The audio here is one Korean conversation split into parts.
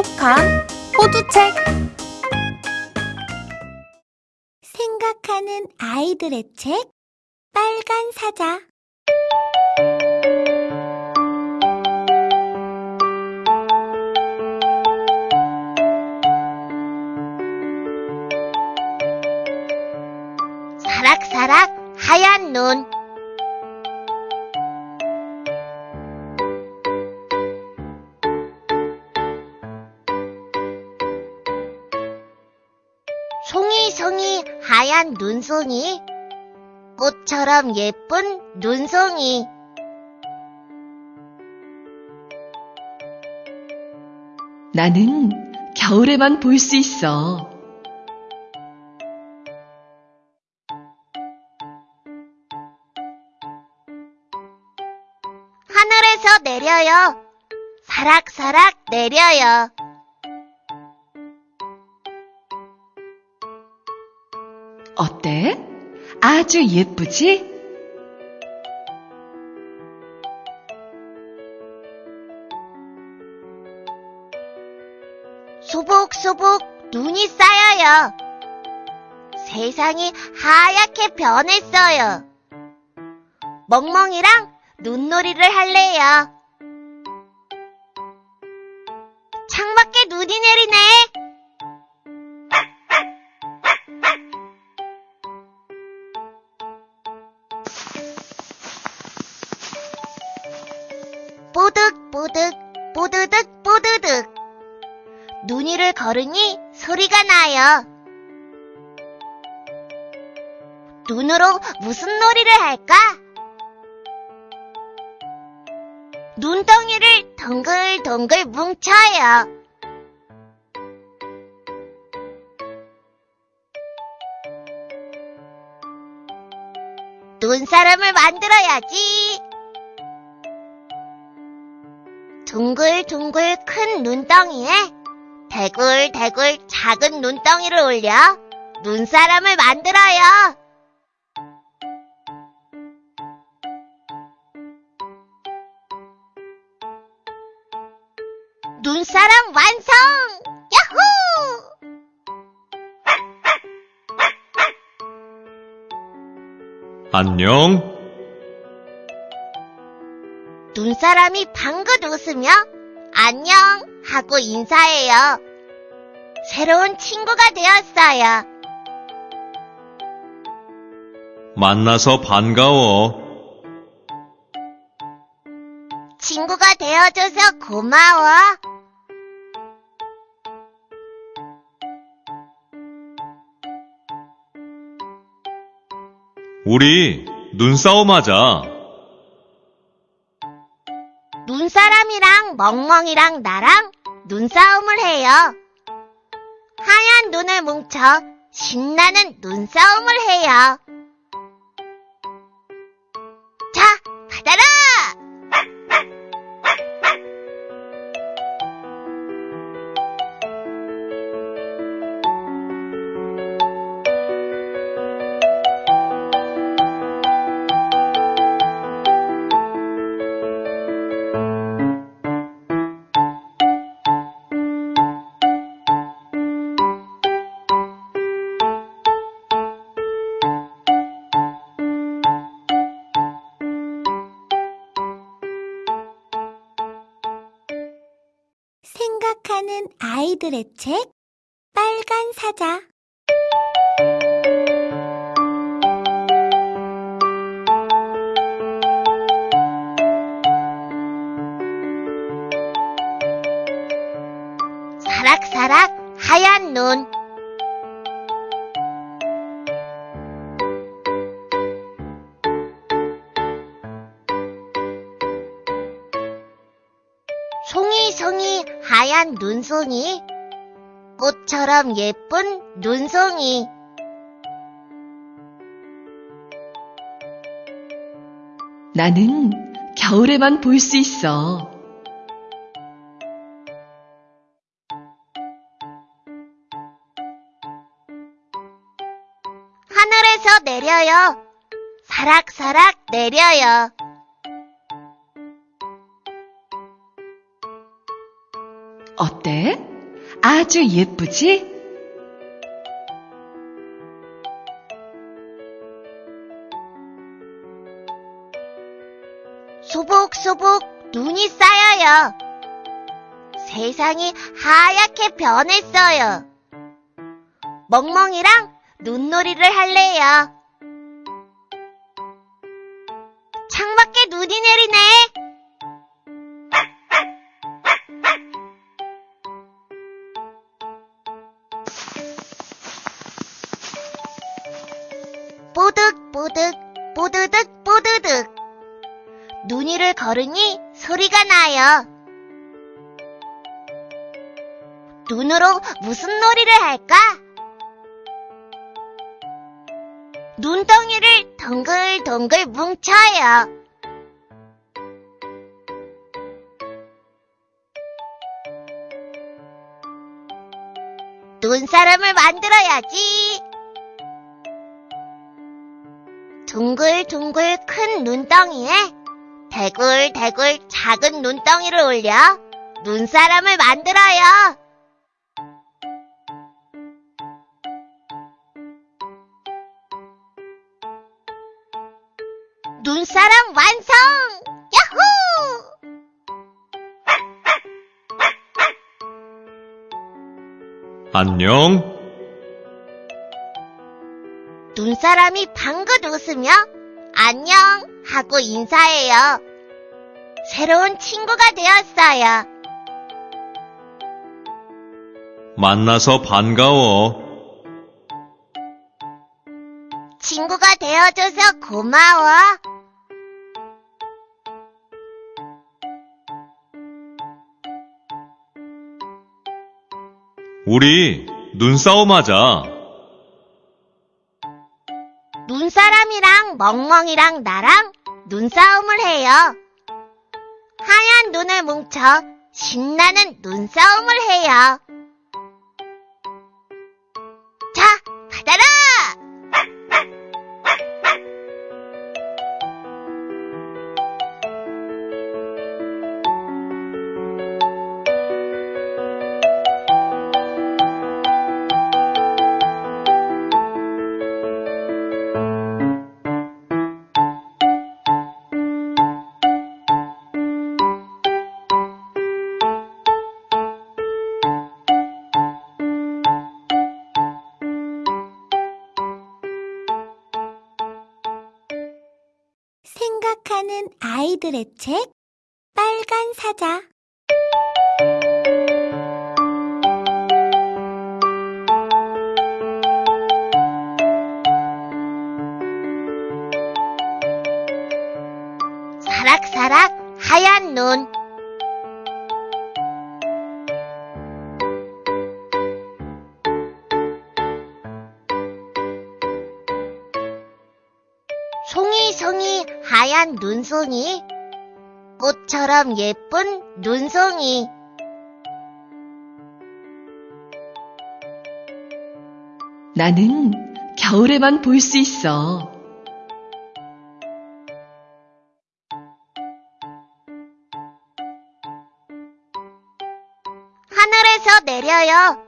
똑똑한 호두책. 생각하는 아이들의 책 빨간 사자. 사락사락 하얀 눈 송이송이 하얀 눈송이. 꽃처럼 예쁜 눈송이. 나는 겨울에만 볼 수 있어. 하늘에서 내려요. 사락사락 내려요 어때? 아주 예쁘지? 수북수북 눈이 쌓여요. 세상이 하얗게 변했어요. 멍멍이랑 눈놀이를 할래요. 눈 위를 걸으니 소리가 나요. 눈으로 무슨 놀이를 할까? 눈덩이를 동글동글 뭉쳐요. 눈사람을 만들어야지. 둥글둥글 큰 눈덩이에 대굴대굴 작은 눈덩이를 올려 눈사람을 만들어요. 눈사람 완성! 야호! 안녕. 눈사람이 방긋 웃으며 안녕 하고 인사해요. 새로운 친구가 되었어요. 만나서 반가워. 친구가 되어줘서 고마워. 우리 눈싸움 하자. 눈사람이랑 멍멍이랑 나랑 눈싸움을 해요. 하얀 눈을 뭉쳐 신나는 눈싸움을 해요. 아이들의 책 빨간 사자. 사락사락 하얀 눈. 송이송이 하얀 눈송이 꽃처럼 예쁜 눈송이 나는 겨울에만 볼 수 있어. 하늘에서 내려요 사락사락 내려요 어때? 아주 예쁘지? 소복소복 눈이 쌓여요. 세상이 하얗게 변했어요. 멍멍이랑 눈놀이를 할래요. 창밖에 눈이 내리네. 뽀득뽀득 뽀드득 뽀드득 눈 위를 걸으니 소리가 나요. 눈으로 무슨 놀이를 할까? 눈덩이를 동글동글 뭉쳐요. 눈사람을 만들어야지. 둥글둥글 큰 눈덩이에 대굴대굴 작은 눈덩이를 올려 눈사람을 만들어요. 눈사람 완성! 야호! 안녕. 눈사람이 방긋 웃으며 안녕 하고 인사해요. 새로운 친구가 되었어요. 만나서 반가워. 친구가 되어줘서 고마워. 우리 눈싸움 하자. 눈사람이랑 멍멍이랑 나랑 눈싸움을 해요. 하얀 눈을 뭉쳐 신나는 눈싸움을 해요. 아이들의 책 빨간 사자 사락사락 하얀 눈. 송이송이 하얀 눈송이. 꽃처럼 예쁜 눈송이. 나는 겨울에만 볼 수 있어. 하늘에서 내려요.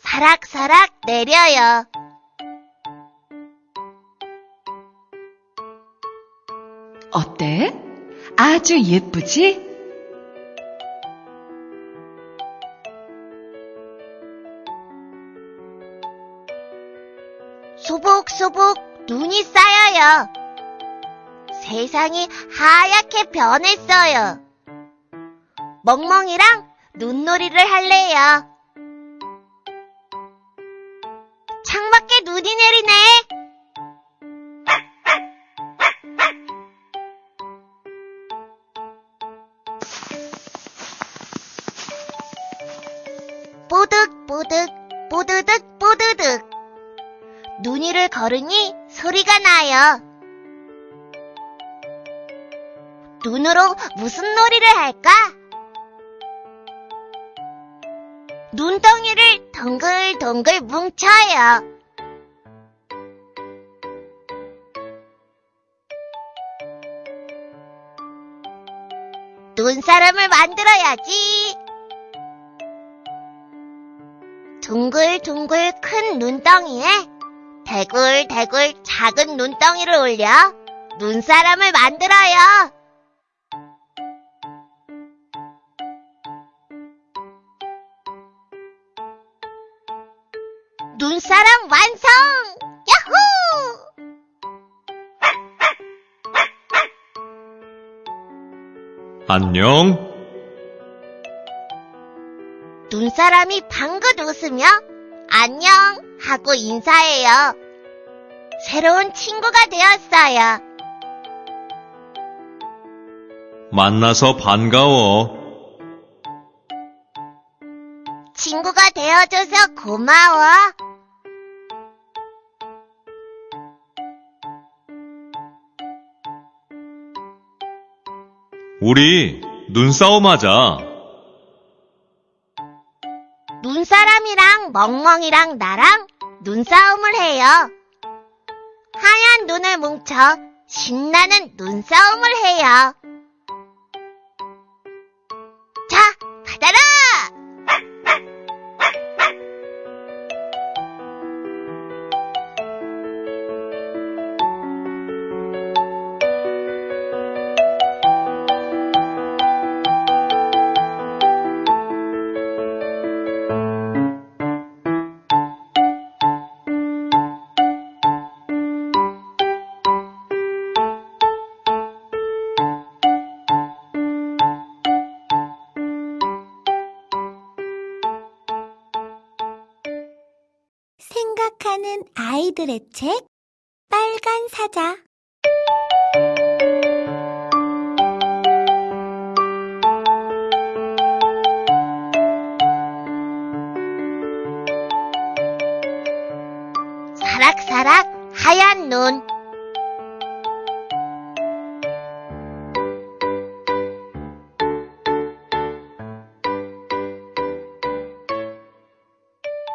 사락사락 내려요. 어때? 아주 예쁘지? 소복소복 눈이 쌓여요. 세상이 하얗게 변했어요. 멍멍이랑 눈놀이를 할래요. 창밖에 눈이 내리네. 걸으니 소리가 나요. 눈으로 무슨 놀이를 할까? 눈덩이를 동글동글 뭉쳐요. 눈사람을 만들어야지. 둥글둥글 큰 눈덩이에 대굴대굴 작은 눈덩이를 올려 눈사람을 만들어요. 눈사람 완성! 야호! 안녕. 눈사람이 방긋 웃으며 안녕 하고 인사해요. 새로운 친구가 되었어요. 만나서 반가워. 친구가 되어줘서 고마워. 우리 눈싸움 하자. 눈사람이랑 멍멍이랑 나랑 눈싸움을 해요. 하얀 눈을 뭉쳐 신나는 눈싸움을 해요. 생각하는 아이들의 책 빨간 사자 사락사락 하얀 눈.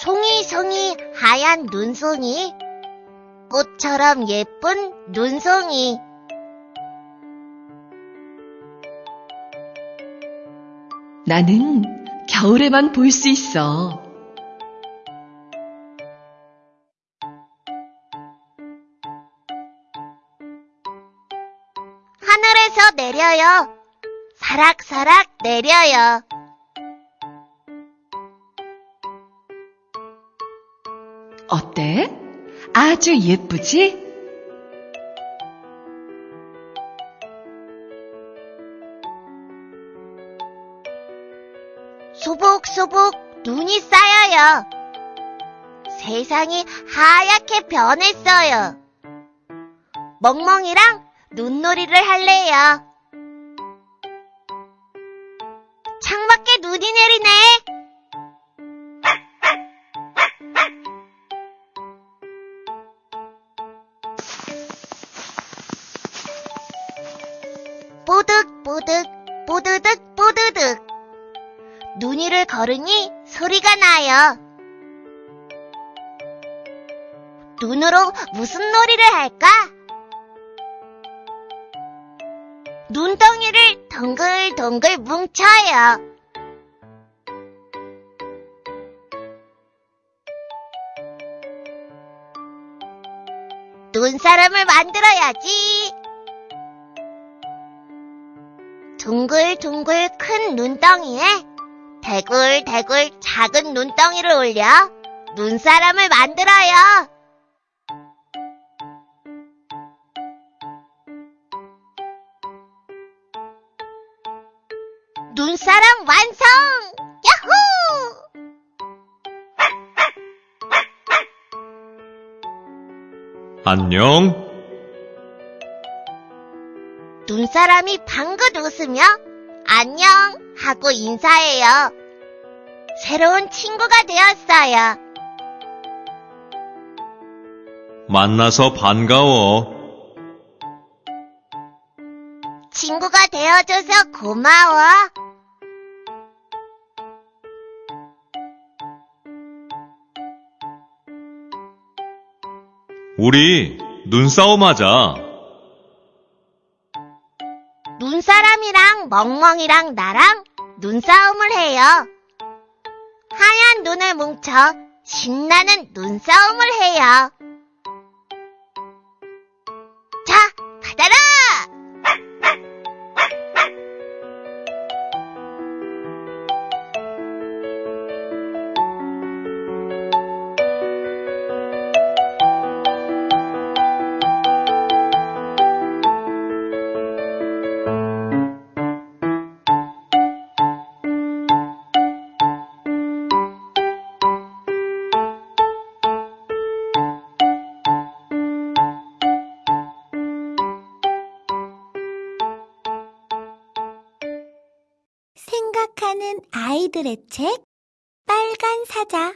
송이송이 하얀 눈송이. 꽃처럼 예쁜 눈송이. 나는 겨울에만 볼 수 있어. 하늘에서 내려요. 사락사락 내려요. 어때? 아주 예쁘지? 소복소복 눈이 쌓여요. 세상이 하얗게 변했어요. 멍멍이랑 눈놀이를 할래요. 창밖에 눈이 내리네. 걸으니 소리가 나요. 눈으로 무슨 놀이를 할까? 눈덩이를 동글동글 뭉쳐요. 눈사람을 만들어야지. 둥글둥글 큰 눈덩이에 대굴대굴 작은 눈덩이를 올려 눈사람을 만들어요. 눈사람 완성! 야호! 안녕. 눈사람이 방긋 웃으며 안녕 하고 인사해요. 새로운 친구가 되었어요. 만나서 반가워. 친구가 되어줘서 고마워. 우리 눈싸움 하자. 눈사람이랑 멍멍이랑 나랑 눈싸움을 해요. 하얀 눈을 뭉쳐 신나는 눈싸움을 해요. 아이들의 책 빨간 사자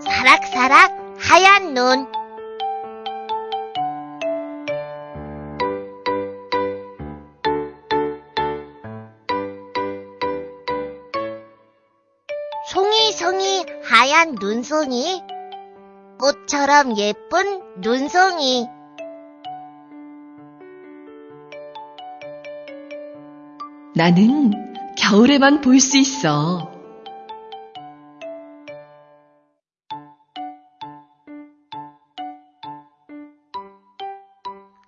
사락사락 하얀 눈. 하얀 눈송이. 꽃처럼 예쁜 눈송이. 나는 겨울에만 볼 수 있어.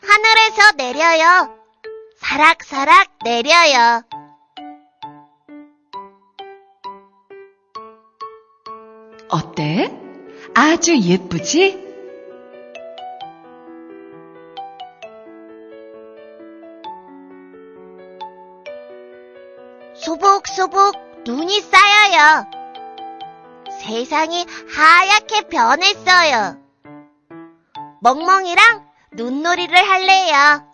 하늘에서 내려요. 사락사락 내려요. 어때? 아주 예쁘지? 수북수북 눈이 쌓여요. 세상이 하얗게 변했어요. 멍멍이랑 눈놀이를 할래요.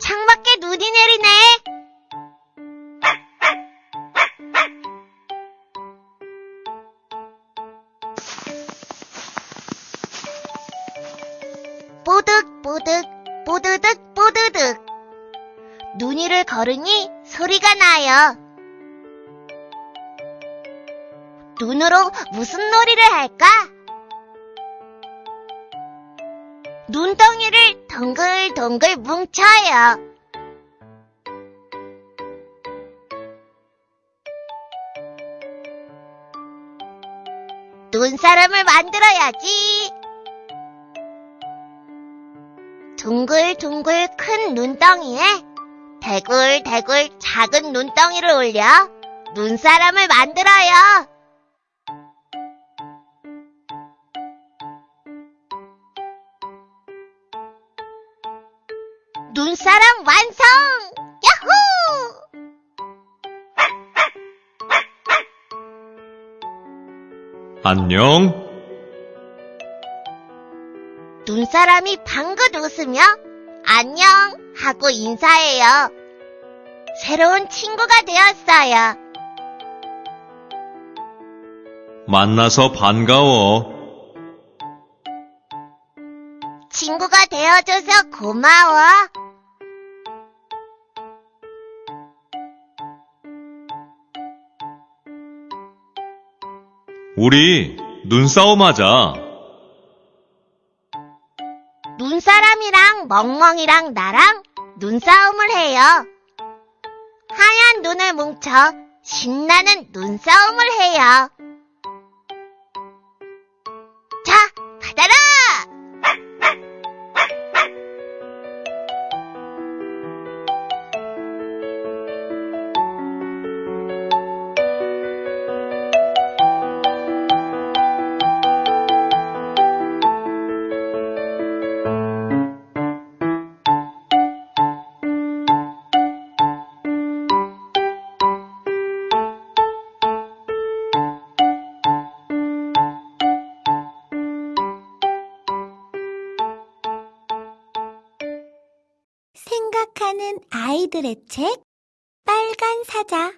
창밖에 눈이 내리네. 뽀득뽀득, 뽀드득, 뽀드득. 눈 위를 걸으니 소리가 나요. 눈으로 무슨 놀이를 할까? 눈덩이를 동글동글 뭉쳐요. 눈사람을 만들어야지. 둥글둥글 큰 눈덩이에 대굴대굴 작은 눈덩이를 올려 눈사람을 만들어요. 눈사람 완성! 야호! 안녕. 눈사람이 방긋 웃으며 안녕 하고 인사해요. 새로운 친구가 되었어요. 만나서 반가워. 친구가 되어줘서 고마워. 우리 눈싸움 하자. 눈사람이랑 멍멍이랑 나랑 눈싸움을 해요. 하얀 눈을 뭉쳐 신나는 눈싸움을 해요. 아이들의 책 빨간 사자